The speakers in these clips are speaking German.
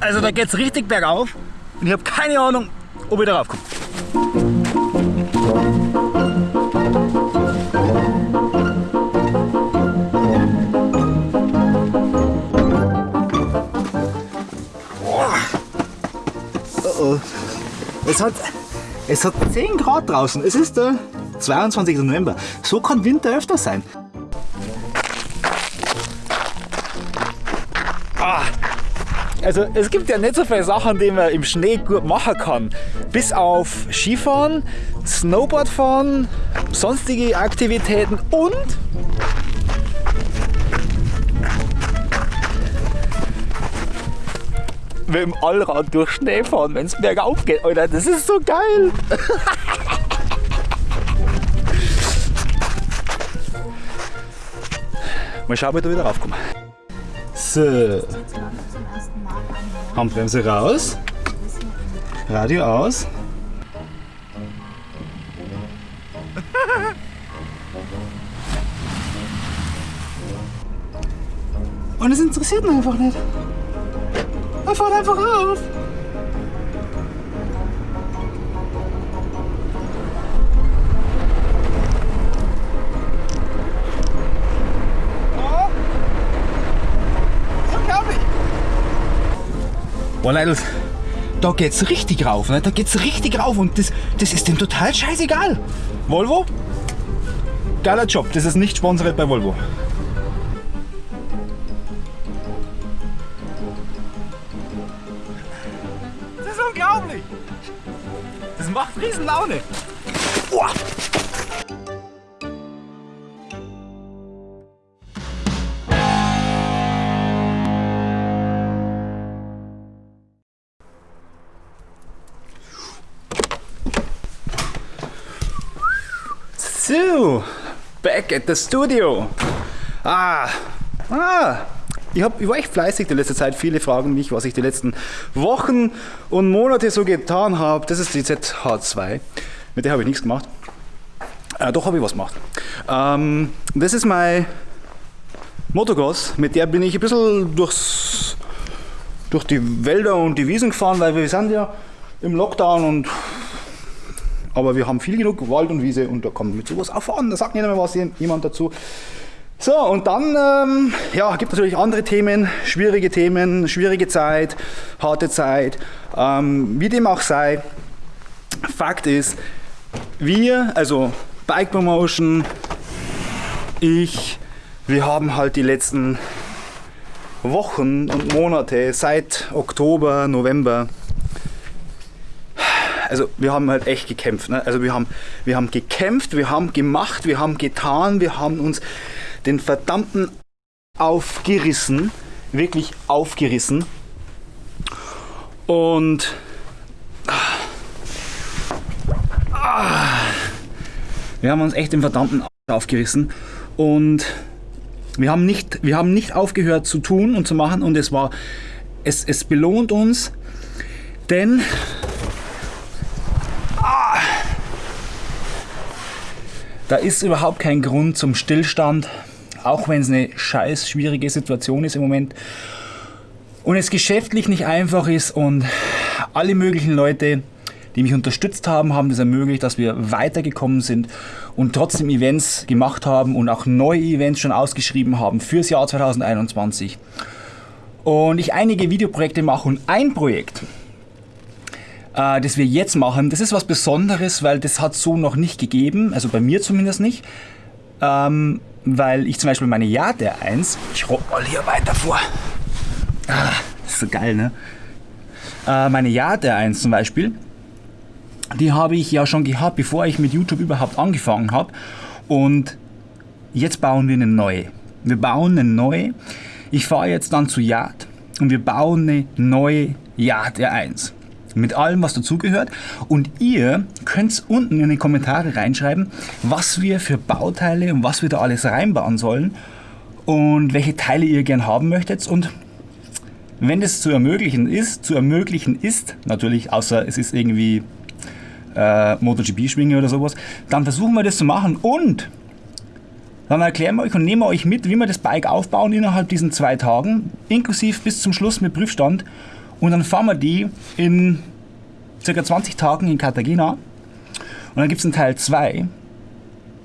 Also da geht's richtig bergauf und ich habe keine Ahnung, ob ich darauf komme. Oh oh. Es hat, es hat 10 Grad draußen. Es ist der 22. November. So kann Winter öfter sein. Also es gibt ja nicht so viele Sachen, die man im Schnee gut machen kann. Bis auf Skifahren, Snowboardfahren, sonstige Aktivitäten und mit dem Allrad durch Schnee fahren, wenn es bergauf geht. Alter, das ist so geil. Mal schauen, ob ich da wieder raufkomme. So. Handbremse raus. Radio aus. Und es interessiert mich einfach nicht. Er fährt einfach auf. Boah, Leute, da geht's richtig rauf, ne? da geht's richtig rauf und das, das ist dem total scheißegal. Volvo, geiler Job, das ist nicht sponsoriert bei Volvo. Das ist unglaublich. Das macht riesen Laune. Boah. Back at the studio. Ah, ah, ich, hab, ich war echt fleißig die letzte Zeit. Viele fragen mich, was ich die letzten Wochen und Monate so getan habe. Das ist die ZH2. Mit der habe ich nichts gemacht. Äh, doch habe ich was gemacht. Ähm, das ist mein Motocross. Mit der bin ich ein bisschen durchs, durch die Wälder und die Wiesen gefahren, weil wir sind ja im Lockdown und aber wir haben viel genug Wald und Wiese und da kommt mit sowas auch voran. Da sagt nicht mehr was jemand dazu. So, und dann ähm, ja, gibt es natürlich andere Themen, schwierige Themen, schwierige Zeit, harte Zeit, ähm, wie dem auch sei. Fakt ist, wir, also Bike Promotion, ich, wir haben halt die letzten Wochen und Monate seit Oktober, November also wir haben halt echt gekämpft. Ne? Also wir haben, wir haben gekämpft, wir haben gemacht, wir haben getan, wir haben uns den verdammten aufgerissen, wirklich aufgerissen. Und ah, wir haben uns echt den verdammten aufgerissen und wir haben nicht, wir haben nicht aufgehört zu tun und zu machen und es war, es, es belohnt uns, denn Da ist überhaupt kein Grund zum Stillstand, auch wenn es eine scheiß schwierige Situation ist im Moment und es geschäftlich nicht einfach ist und alle möglichen Leute, die mich unterstützt haben, haben das ermöglicht, dass wir weitergekommen sind und trotzdem Events gemacht haben und auch neue Events schon ausgeschrieben haben fürs Jahr 2021. Und ich einige Videoprojekte mache und ein Projekt, äh, das wir jetzt machen, das ist was Besonderes, weil das hat so noch nicht gegeben, also bei mir zumindest nicht. Ähm, weil ich zum Beispiel meine Jade 1, ich roll hier weiter vor. Ah, das ist so geil, ne? Äh, meine Jade 1 zum Beispiel, die habe ich ja schon gehabt, bevor ich mit YouTube überhaupt angefangen habe. Und jetzt bauen wir eine neue. Wir bauen eine neue. Ich fahre jetzt dann zu Yard und wir bauen eine neue Yard R1 mit allem, was dazugehört. Und ihr könnt unten in die Kommentare reinschreiben, was wir für Bauteile und was wir da alles reinbauen sollen und welche Teile ihr gern haben möchtet. Und wenn das zu ermöglichen ist, zu ermöglichen ist, natürlich, außer es ist irgendwie äh, MotoGP-Schwinge oder sowas, dann versuchen wir das zu machen und Dann erklären wir euch und nehmen wir euch mit, wie wir das Bike aufbauen innerhalb diesen zwei Tagen, inklusive bis zum Schluss mit Prüfstand. Und dann fahren wir die in ca. 20 Tagen in Cartagena. Und dann gibt es einen Teil 2.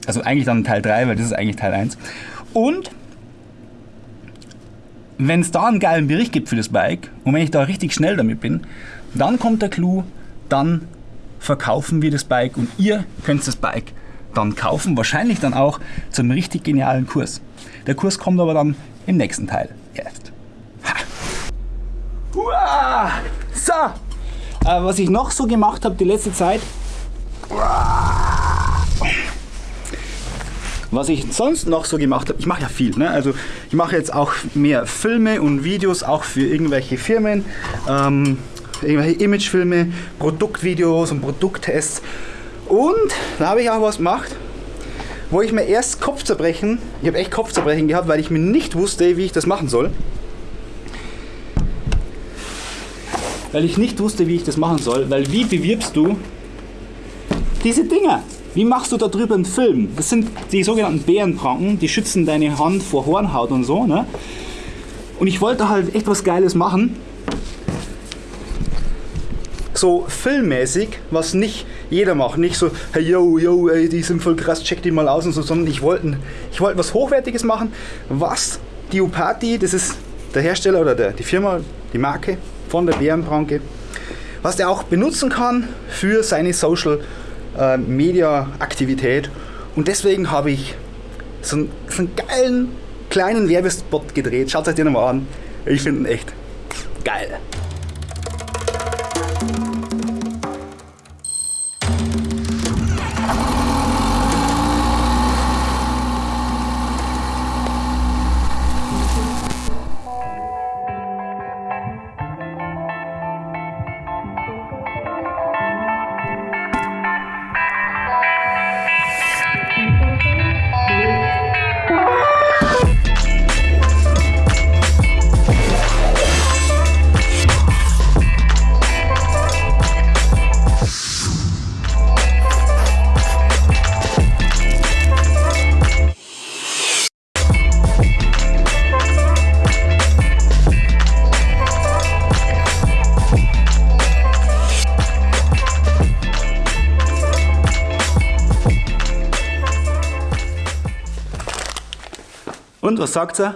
Also eigentlich dann Teil 3, weil das ist eigentlich Teil 1. Und wenn es da einen geilen Bericht gibt für das Bike und wenn ich da richtig schnell damit bin, dann kommt der Clou, dann verkaufen wir das Bike und ihr könnt das Bike dann kaufen, wahrscheinlich dann auch zum richtig genialen Kurs. Der Kurs kommt aber dann im nächsten Teil. So, äh, was ich noch so gemacht habe die letzte Zeit, was ich sonst noch so gemacht habe, ich mache ja viel, ne? also ich mache jetzt auch mehr Filme und Videos, auch für irgendwelche Firmen, ähm, irgendwelche Imagefilme, Produktvideos und Produkttests und da habe ich auch was gemacht, wo ich mir erst Kopfzerbrechen, ich habe echt Kopfzerbrechen gehabt, weil ich mir nicht wusste, wie ich das machen soll. Weil ich nicht wusste, wie ich das machen soll, weil wie bewirbst du diese Dinger? Wie machst du da drüber einen Film? Das sind die sogenannten Bärenpranken, die schützen deine Hand vor Hornhaut und so. Ne? Und ich wollte halt echt was Geiles machen. So filmmäßig, was nicht jeder macht. Nicht so, hey yo, yo, ey, die sind voll krass, check die mal aus und so, sondern ich wollte ich wollt was Hochwertiges machen, was die Upati, das ist der Hersteller oder der, die Firma, die Marke von der Bärenpranke, was der auch benutzen kann für seine Social äh, Media Aktivität. Und deswegen habe ich so einen, so einen geilen kleinen Werbespot gedreht. Schaut euch den mal an. Ich finde ihn echt geil. Und was sagt er?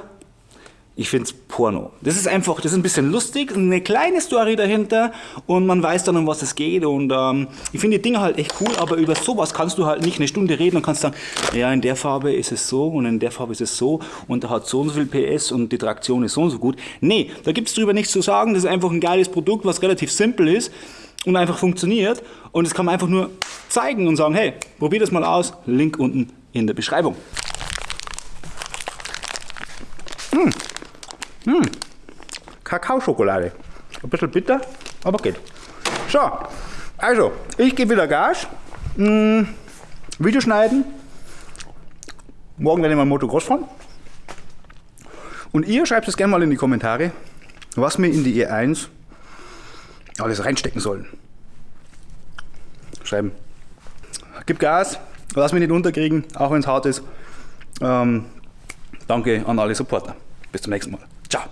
Ich finde es Porno. Das ist einfach, das ist ein bisschen lustig, eine kleine Story dahinter und man weiß dann, um was es geht. Und ähm, ich finde die Dinge halt echt cool, aber über sowas kannst du halt nicht eine Stunde reden und kannst sagen, ja, in der Farbe ist es so und in der Farbe ist es so und da hat so und so viel PS und die Traktion ist so und so gut. Nee, da gibt es drüber nichts zu sagen. Das ist einfach ein geiles Produkt, was relativ simpel ist und einfach funktioniert. Und das kann man einfach nur zeigen und sagen, hey, probier das mal aus. Link unten in der Beschreibung. Hm. Hm. Kakaoschokolade. Ein bisschen bitter, aber geht. So, also, ich gebe wieder Gas. Hm. Video schneiden. Morgen werde ich mal Motocross fahren. Und ihr schreibt es gerne mal in die Kommentare, was wir in die E1 alles reinstecken sollen. Schreiben. Gib Gas, lass mich nicht unterkriegen, auch wenn es hart ist. Ähm, danke an alle Supporter. Bis zum nächsten Mal. Ciao.